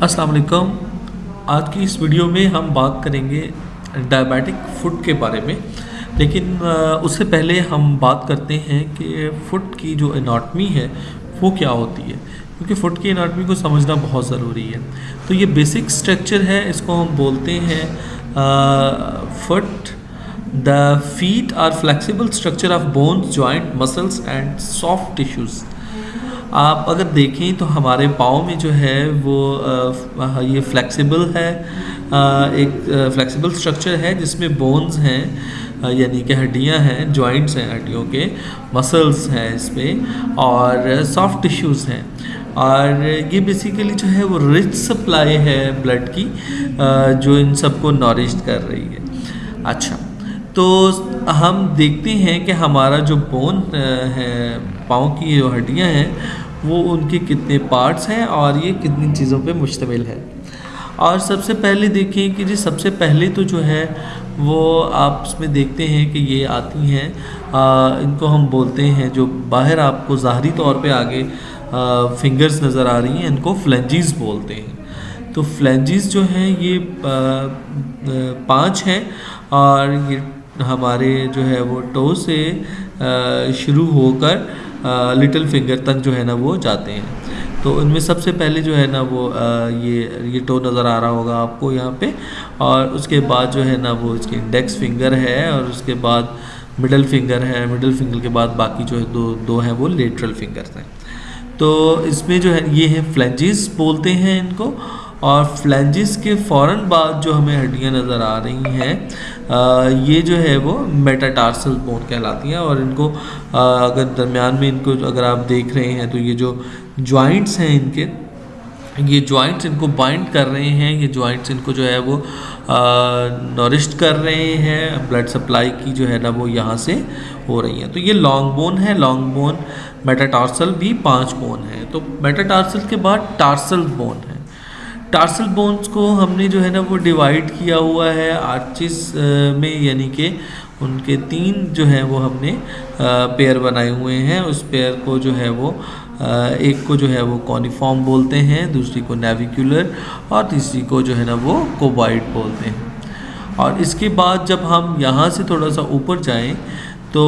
السلام علیکم۔ آج کی اس ویڈیو میں ہم بات کریں گے ڈائبیٹک فٹ کے بارے میں۔ لیکن اس سے پہلے ہم بات کرتے ہیں کہ فٹ کی جو اناٹمی ہے، وہ کیا ہوتی ہے؟ کیونکہ فٹ کی اناٹمی کو سمجھنا بہت ضروری ہے۔ تو یہ بیسک سٹرکچر ہے، اس کو ہم بولتے ہیں foot the feet are flexible structure of bones joint muscles and soft tissues آپ اگر دیکھیں تو ہمارے پاؤں میں جو ہے وہ یہ فلیکسیبل ہے ایک فلیکسیبل سٹرکچر ہے جس میں بونز ہیں یعنی کہ ہڈیاں ہیں جوائنٹس ہیں ہڈیوں کے مسلس ہیں اس میں، اور سافٹ ٹیشوز ہیں۔ اور یہ بیسیکلی جو ہے وہ رچ سپلائی ہے بلڈ کی جو ان سب کو نورشڈ کر رہی ہے۔ اچھا تو ہم دیکھتے ہیں کہ ہمارا جو بون ہے پاؤں کی جو ہڈیاں ہیں وہ ان کے کتنے پارٹس ہیں اور یہ کتنی چیزوں پہ مشتمل ہے۔ اور سب سے پہلے دیکھیں کہ جی سب سے پہلے تو جو ہے وہ آپ اس میں دیکھتے ہیں کہ یہ آتی ہیں۔ آ، ان کو ہم بولتے ہیں جو باہر آپ کو ظاہری طور پہ آگے فنگرز نظر آ رہی ہیں ان کو فلنجیز بولتے ہیں۔ تو فلنجز جو ہیں یہ آ، آ، پانچ ہیں اور یہ ہمارے جو ہے وہ ٹو سے آ، شروع ہو کر لٹل فنگر تک جو ہے نا وہ جاتے ہیں۔ تو ان میں سب سے پہلے جو ہے نا وہ یہ یہ ٹو نظر آ رہا ہوگا آپ کو یہاں پہ۔ اور اس کے بعد جو ہے نا وہ اس کی انڈیکس فنگر ہے اور اس کے بعد مڈل فنگر ہے۔ مڈل فنگر کے بعد باقی جو ہے دو دو ہیں وہ لیٹرل فنگرز ہیں۔ تو اس میں جو ہے، یہ ہے فلینجز بولتے ہیں ان کو۔ اور فلینجز کے فوراً بعد جو ہمیں ہڈیاں نظر آ رہی ہیں آ، یہ جو ہے وہ میٹاٹارسل بون کہلاتی ہیں اور ان کو آ، اگر درمیان میں ان کو اگر آپ دیکھ رہے ہیں تو یہ جو جوائنٹس ہیں ان کے یہ جوائنٹس ان کو بائنڈ کر رہے ہیں یہ جوائنٹس ان کو جو ہے وہ نورشڈ کر رہے ہیں بلڈ سپلائی کی جو ہے نا وہ یہاں سے ہو رہی ہیں۔ تو یہ لانگ بون ہے لانگ بون میٹاٹارسل بھی پانچ بون ہیں۔ تو میٹاٹارسل کے بعد ٹارسل بون ہے۔ ٹارسل بونز کو ہم نے جو ہے نا وہ ڈیوائڈ کیا ہوا ہے آرچز میں یعنی کہ ان کے تین جو ہیں وہ ہم نے پیئر بنائے ہوئے ہیں۔ اس پیئر کو جو ہے وہ ایک کو جو ہے وہ کونیفارم بولتے ہیں، دوسری کو نیویکولر اور تیسری کو جو ہے نا وہ کوبائڈ بولتے ہیں۔ اور اس کے بعد جب ہم یہاں سے تھوڑا سا اوپر جائیں تو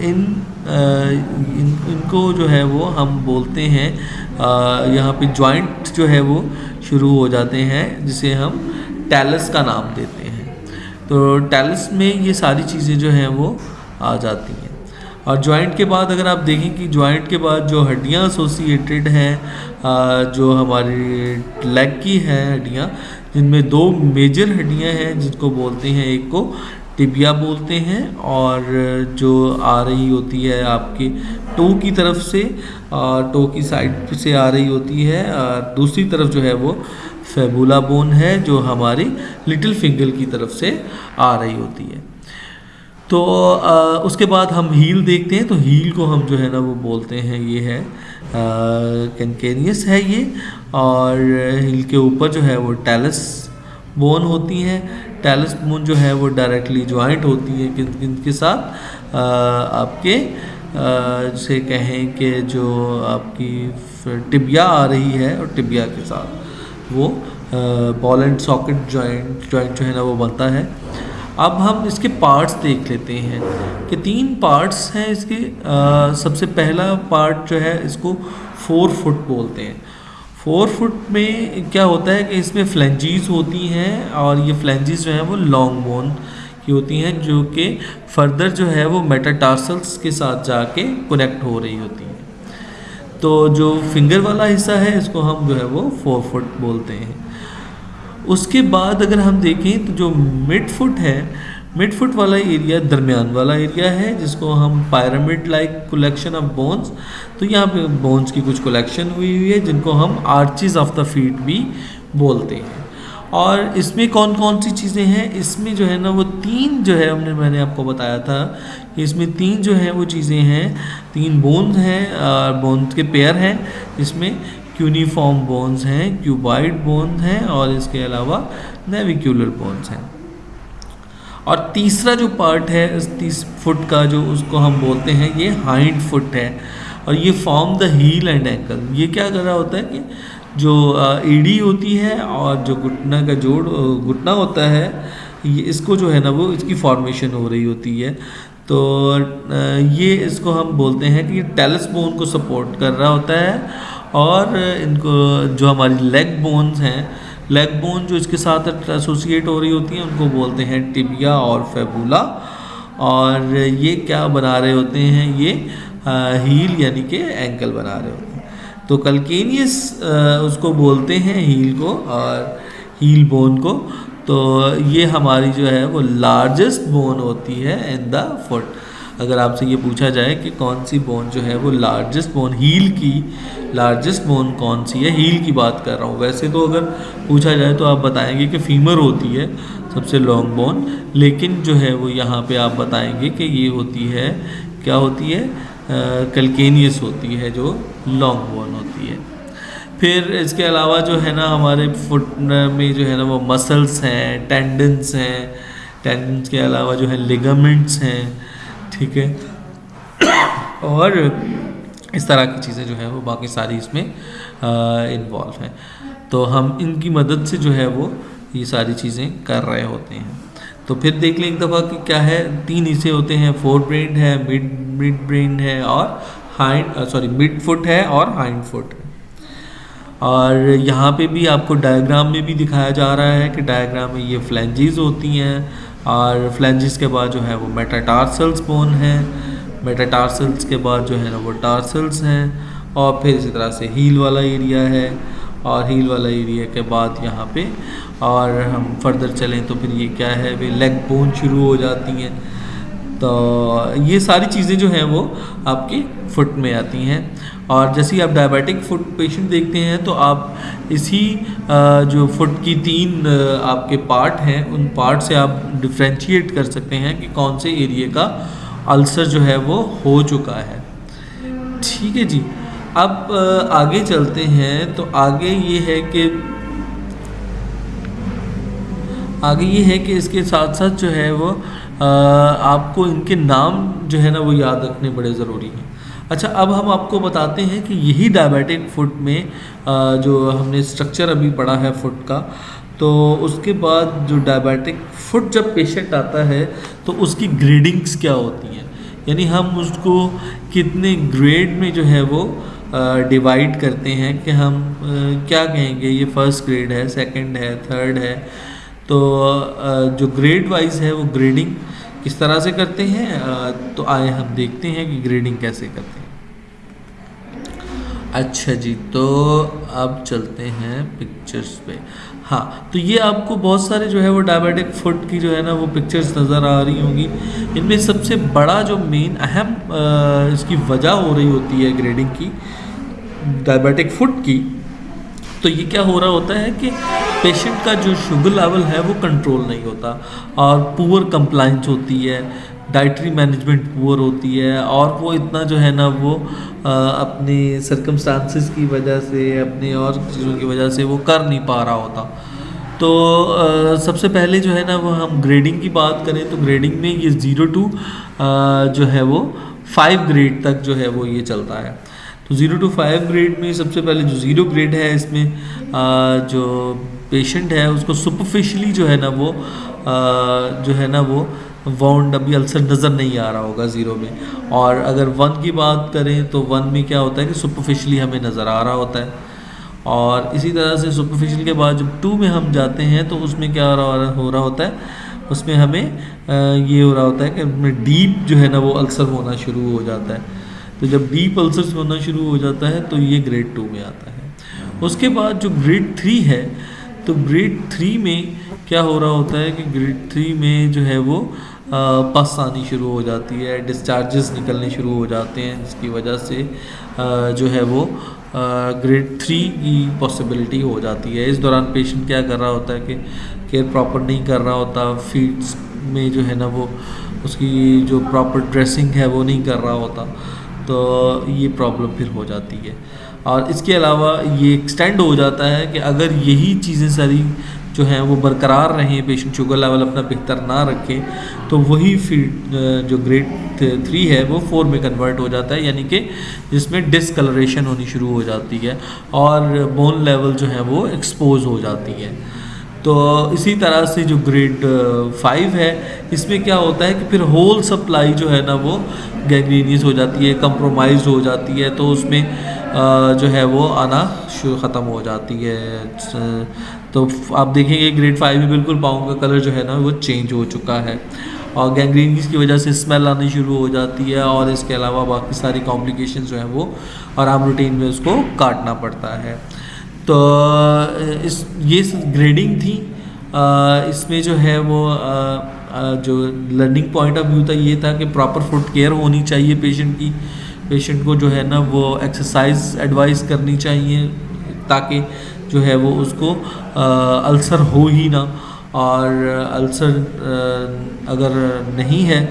ان ان کو جو ہے وہ ہم بولتے ہیں یہاں پہ جوائنٹ جو ہے وہ شروع ہو جاتے ہیں، جسے ہم ٹیلس کا نام دیتے ہیں۔ تو ٹیلس میں یہ ساری چیزیں جو ہیں وہ آ جاتی ہیں۔ اور جوائنٹ کے بعد اگر آپ دیکھیں کہ جوائنٹ کے بعد جو ہڈیاں ایسوسیٹیڈ ہیں جو ہماری لیگ کی ہیں ہڈیاں، جن میں دو میجر ہڈیاں ہیں، جن کو بولتے ہیں، ایک کو ٹبیا بولتے ہیں اور جو آ رہی ہوتی ہے آپ کی ٹو کی طرف سے اور ٹو کی سائڈ سے آ رہی ہوتی ہے دوسری طرف جو ہے وہ فیبولا بون ہے جو ہماری لٹل فنگر کی طرف سے آ رہی ہوتی ہے۔ تو اس کے بعد ہم ہیل دیکھتے ہیں، تو ہیل کو ہم جو ہے نا وہ بولتے ہیں، یہ ہے کنکینیس ہے یہ، اور ہیل کے اوپر جو ہے وہ ٹیلس بون ہوتی ہیں ٹیلس بون جو ہے وہ ڈائریکٹلی جوائنٹ ہوتی ہے کن کن کے ساتھ. آپ کے جسے کہیں کہ جو آپ کی ٹبیا آ رہی ہے اور ٹبیا کے ساتھ وہ ball and socket joint joint جو ہے نا وہ بنتا ہے. اب ہم اس کے پارٹس دیکھ لیتے ہیں کہ تین پارٹس ہیں اس کے سب سے پہلا پارٹ جو ہے اس کو فور فٹ بولتے ہیں. فور فٹ میں کیا ہوتا ہے کہ اس میں فلنجیز ہوتی ہیں اور یہ فلنجیز جو ہیں وہ لانگ بون کی ہوتی ہیں جو کہ فردر جو ہے وہ میٹاٹارسلس کے ساتھ جا کے کنیکٹ ہو رہی ہوتی ہیں۔ تو جو فنگر والا حصہ ہے اس کو ہم جو ہے وہ فور فٹ بولتے ہیں۔ اس کے بعد اگر ہم دیکھیں تو جو مڈ فٹ ہے مڈ فٹ والا ایریا درمیان والا ایریا ہے، جس کو ہم pyramid like collection of bones تو یہاں پہ بونز کی کچھ کلیکشن ہوئی ہوئی ہے، جن کو ہم آرچیز آف دا فیٹ بھی بولتے ہیں۔ اور اس میں کون کون سی چیزیں ہیں؟ اس میں جو ہے نا، وہ تین جو ہے، ہم نے میں نے آپ کو بتایا تھا کہ اس میں تین جو ہیں وہ چیزیں ہیں۔ تین بونز ہیں، اور بونز کے پیئر ہیں۔ جس میں کیونیفارم بونز ہیں کیوبائڈ بونز ہیں، اور اس کے علاوہ نیویکولر بونز ہیں۔ اور تیسرا جو پارٹ ہے، اس تیس فٹ کا جو اس کو ہم بولتے ہیں، یہ ہائنڈ فٹ ہے۔ اور یہ form the heel and ankle یہ کیا کر رہا ہوتا ہے کہ جو ایڈی ہوتی ہے اور جو گھٹنا کا جوڑ گھٹنا ہوتا ہے، یہ اس کو جو ہے نا وہ اس کی فارمیشن ہو رہی ہوتی ہے۔ تو یہ اس کو ہم بولتے ہیں کہ یہ ٹیلس بون کو سپورٹ کر رہا ہوتا ہے۔ اور ان کو جو ہماری لیگ بونز ہیں لیگ بون جو اس کے ساتھ ایسوسیٹ ہو رہی ہوتی ہیں، ان کو بولتے ہیں ٹبیا اور فیبولا اور یہ کیا بنا رہے ہوتے ہیں؟ یہ ہیل یعنی کہ اینکل بنا رہے ہوتے ہیں۔ تو کلکینیس اس کو بولتے ہیں ہیل کو اور ہیل بون کو۔ تو یہ ہماری جو ہے وہ لارجسٹ بون ہوتی ہے ان دا فٹ اگر آپ سے یہ پوچھا جائے کہ کون سی بون جو ہے وہ لارجسٹ بون ہیل کی لارجسٹ بون کون سی ہے؟ ہیل کی بات کر رہا ہوں۔ ویسے تو اگر پوچھا جائے تو آپ بتائیں گے کہ فیمر ہوتی ہے، سب سے لانگ بون لیکن جو ہے وہ یہاں پہ آپ بتائیں گے کہ یہ ہوتی ہے، کیا ہوتی ہے؟ کلکینیس ہوتی ہے، جو لانگ بون ہوتی ہے۔ پھر اس کے علاوہ جو ہے نا ہمارے فٹ میں جو ہے نا وہ مسلس ہیں ٹینڈنس ہیں۔ ٹینڈنس کے علاوہ جو ہے لیگامنٹس ہیں۔ ٹھیک ہے۔ اور اس طرح کی چیزیں جو ہیں وہ باقی ساری اس میں انوالو ہیں۔ تو ہم ان کی مدد سے جو ہے وہ یہ ساری چیزیں کر رہے ہوتے ہیں۔ تو پھر دیکھ لیں ایک دفعہ کہ کیا ہے، تین حصے ہوتے ہیں۔ فور برینڈ ہے مڈ مڈ برینڈ ہے اور ہائنڈ سوری مڈ فٹ ہے اور ہائنڈ فٹ ہے۔ اور یہاں پہ بھی آپ کو ڈائیگرام میں بھی دکھایا جا رہا ہے کہ ڈائیگرام میں یہ فلینجیز ہوتی ہیں۔ اور فلینجز کے بعد جو ہے وہ میٹاٹارسلس بون ہیں میٹاٹارسلس کے بعد جو ہے نا وہ ٹارسلس ہیں اور پھر اسی طرح سے ہیل والا ایریا ہے۔ اور ہیل والا ایریا کے بعد یہاں پہ اور ہم فردر چلیں تو پھر یہ کیا ہے وہ لیگ بون شروع ہو جاتی ہیں۔ تو یہ ساری چیزیں جو ہیں وہ آپ کی فٹ میں آتی ہیں۔ اور جیسے ہی آپ ڈائبیٹک فٹ پیشنٹ دیکھتے ہیں تو آپ اسی جو فٹ کی تین آپ کے پارٹ ہیں، ان پارٹ سے آپ ڈفرینشیٹ کر سکتے ہیں کہ کون سے ایریے کا السر جو ہے وہ ہو چکا ہے۔ ٹھیک ہے جی۔ اب آگے چلتے ہیں تو آگے یہ ہے کہ، آگے یہ ہے کہ اس کے ساتھ ساتھ جو ہے وہ آپ کو ان کے نام جو ہے نا وہ یاد رکھنے بڑے ضروری ہیں۔ اچھا اب ہم آپ کو بتاتے ہیں کہ یہی ڈائبیٹک فٹ میں جو ہم نے اسٹرکچر ابھی پڑھا ہے فٹ کا، تو اس کے بعد جو ڈائبیٹک فٹ جب پیشنٹ آتا ہے، تو اس کی گریڈنگس کیا ہوتی ہیں؟ یعنی ہم اس کو کتنے گریڈ میں جو ہے وہ ڈیوائڈ کرتے ہیں کہ ہم کیا کہیں گے؟ یہ فرسٹ گریڈ ہے سیکنڈ ہے تھرڈ ہے۔ تو جو گریڈ وائز ہے وہ گریڈنگ کس طرح سے کرتے ہیں؟ تو آئے ہم دیکھتے ہیں کہ گریڈنگ کیسے کرتے ہیں۔ اچھا جی تو اب چلتے ہیں پکچرز پہ۔ ہاں تو یہ آپ کو بہت سارے جو ہے وہ ڈائبیٹک فٹ کی جو ہے نا وہ پکچرز نظر آ رہی ہوں گی۔ ان میں سب سے بڑا جو مین اہم اس کی وجہ ہو رہی ہوتی ہے گریڈنگ کی ڈائبیٹک فٹ کی۔ تو یہ کیا ہو رہا ہوتا ہے کہ پیشنٹ کا جو شوگر لیول ہے وہ کنٹرول نہیں ہوتا اور پور کمپلائنس ہوتی ہے۔ ڈائٹری مینجمنٹ پور ہوتی ہے اور وہ اتنا جو ہے نا وہ اپنے سرکمسٹانسز کی وجہ سے اپنے اور چیزوں کی وجہ سے وہ کر نہیں پا رہا ہوتا۔ تو سب سے پہلے جو ہے نا وہ ہم گریڈنگ کی بات کریں تو گریڈنگ میں یہ زیرو ٹو جو ہے وہ فائیو گریڈ تک جو ہے وہ یہ چلتا ہے۔ تو زیرو ٹو فائیو گریڈ میں سب سے پہلے جو زیرو گریڈ ہے، اس میں جو پیشنٹ ہے، اس کو سپرفیشلی جو ہے نا وہ جو ہے نا وہ وانڈ ابھی السر نظر نہیں آ رہا ہوگا زیرو میں۔ اور اگر ون کی بات کریں تو ون میں کیا ہوتا ہے کہ سپرفیشلی ہمیں نظر آ رہا ہوتا ہے۔ اور اسی طرح سے سپرفیشل کے بعد جب ٹو میں ہم جاتے ہیں تو اس میں کیا ہو رہا ہوتا ہے؟ اس میں ہمیں یہ ہو رہا ہوتا ہے کہ میں ڈیپ جو ہے نا وہ السر ہونا شروع ہو جاتا ہے۔ تو جب ڈیپ السر ہونا شروع ہو جاتا ہے تو یہ گریڈ ٹو میں آتا ہے۔ اس کے بعد جو گریڈ تھری ہے تو گریڈ تھری میں کیا ہو رہا ہوتا ہے کہ گریڈ تھری میں جو ہے وہ پس آنی شروع ہو جاتی ہے ڈسچارجز نکلنے شروع ہو جاتے ہیں، جس کی وجہ سے جو ہے وہ گریڈ تھری کی پاسبلٹی ہو جاتی ہے۔ اس دوران پیشنٹ کیا کر رہا ہوتا ہے کہ کیئر پراپر نہیں کر رہا ہوتا فیڈس میں جو ہے نا وہ، اس کی جو پراپر ڈریسنگ ہے وہ نہیں کر رہا ہوتا، تو یہ پرابلم پھر ہو جاتی ہے۔ اور اس کے علاوہ یہ ایکسٹینڈ ہو جاتا ہے کہ اگر یہی چیزیں ساری جو ہیں وہ برقرار رہیں پیشنٹ شوگر لیول اپنا بہتر نہ رکھیں تو وہی فیڈ جو گریڈ تھری ہے، وہ فور میں کنورٹ ہو جاتا ہے یعنی کہ جس میں ڈسکلریشن ہونی شروع ہو جاتی ہے اور بون لیول جو ہے وہ ایکسپوز ہو جاتی ہے۔ تو اسی طرح سے جو گریڈ فائیو ہے، اس میں کیا ہوتا ہے کہ پھر ہول سپلائی جو ہے نا وہ گینگرینیز ہو جاتی ہے، کمپرومائز ہو جاتی ہے، تو اس میں جو ہے وہ آنا ختم ہو جاتی ہے۔ تو آپ دیکھیں گے گریڈ فائیو میں بالکل پاؤں کا کلر جو ہے نا وہ چینج ہو چکا ہے۔ اور گینگرینیز کی وجہ سے اسمیل آنی شروع ہو جاتی ہے اور اس کے علاوہ باقی ساری کمپلیکیشن جو ہیں وہ اور روٹین میں اس کو کاٹنا پڑتا ہے۔ تو اس یہ گریڈنگ تھی اس میں جو ہے وہ جو لرننگ پوائنٹ آف ویو تھا، یہ تھا کہ پراپر فوڈ کیئر ہونی چاہیے پیشنٹ کی۔ پیشنٹ کو جو ہے نا وہ ایکسرسائز ایڈوائز کرنی چاہیے تاکہ جو ہے وہ اس کو السر ہو ہی نہ۔ اور السر اگر نہیں ہے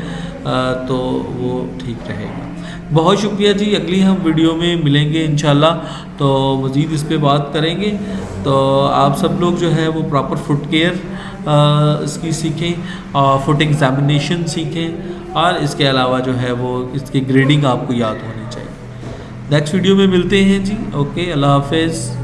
تو وہ ٹھیک رہے گا۔ بہت شکریہ جی اگلی ہم ویڈیو میں ملیں گے انشاءاللہ۔ تو مزید اس پہ بات کریں گے۔ تو آپ سب لوگ جو ہے وہ پراپر فٹ کیئر اس کی سیکھیں اور فٹ ایگزامینیشن سیکھیں۔ اور اس کے علاوہ جو ہے وہ اس کی گریڈنگ آپ کو یاد ہونی چاہیے۔ نیکسٹ ویڈیو میں ملتے ہیں جی۔ اوکے اللہ حافظ۔